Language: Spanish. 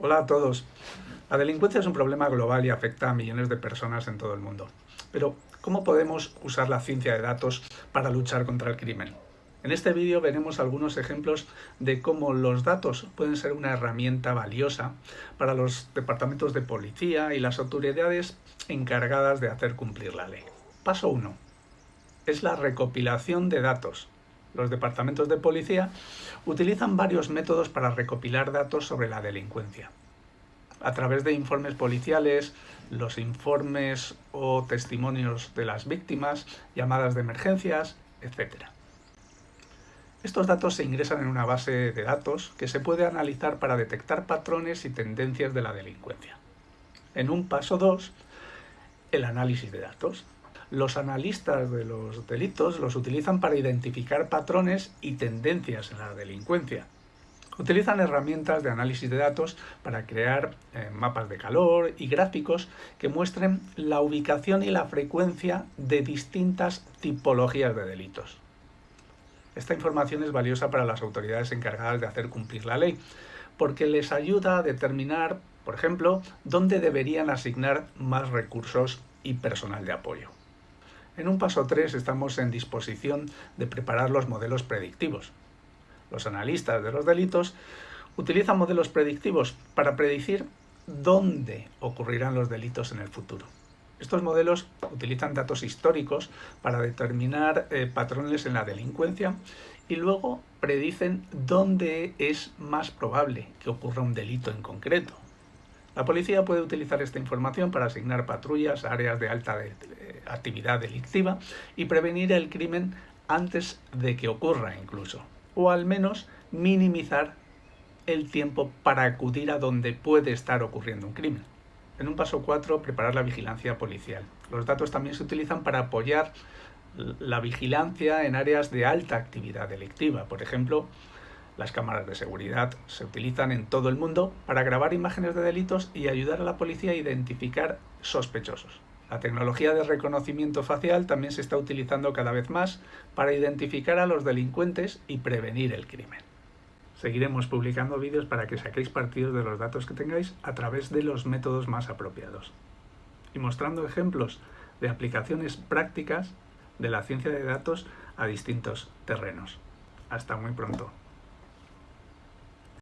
Hola a todos. La delincuencia es un problema global y afecta a millones de personas en todo el mundo. Pero, ¿cómo podemos usar la ciencia de datos para luchar contra el crimen? En este vídeo veremos algunos ejemplos de cómo los datos pueden ser una herramienta valiosa para los departamentos de policía y las autoridades encargadas de hacer cumplir la ley. Paso 1. Es la recopilación de datos los departamentos de policía utilizan varios métodos para recopilar datos sobre la delincuencia. A través de informes policiales, los informes o testimonios de las víctimas, llamadas de emergencias, etc. Estos datos se ingresan en una base de datos que se puede analizar para detectar patrones y tendencias de la delincuencia. En un paso 2, el análisis de datos los analistas de los delitos los utilizan para identificar patrones y tendencias en la delincuencia. Utilizan herramientas de análisis de datos para crear eh, mapas de calor y gráficos que muestren la ubicación y la frecuencia de distintas tipologías de delitos. Esta información es valiosa para las autoridades encargadas de hacer cumplir la ley, porque les ayuda a determinar, por ejemplo, dónde deberían asignar más recursos y personal de apoyo. En un paso 3 estamos en disposición de preparar los modelos predictivos. Los analistas de los delitos utilizan modelos predictivos para predecir dónde ocurrirán los delitos en el futuro. Estos modelos utilizan datos históricos para determinar eh, patrones en la delincuencia y luego predicen dónde es más probable que ocurra un delito en concreto. La policía puede utilizar esta información para asignar patrullas a áreas de alta actividad delictiva y prevenir el crimen antes de que ocurra incluso, o al menos minimizar el tiempo para acudir a donde puede estar ocurriendo un crimen. En un paso 4, preparar la vigilancia policial. Los datos también se utilizan para apoyar la vigilancia en áreas de alta actividad delictiva. Por ejemplo, las cámaras de seguridad se utilizan en todo el mundo para grabar imágenes de delitos y ayudar a la policía a identificar sospechosos. La tecnología de reconocimiento facial también se está utilizando cada vez más para identificar a los delincuentes y prevenir el crimen. Seguiremos publicando vídeos para que saquéis partidos de los datos que tengáis a través de los métodos más apropiados y mostrando ejemplos de aplicaciones prácticas de la ciencia de datos a distintos terrenos. Hasta muy pronto.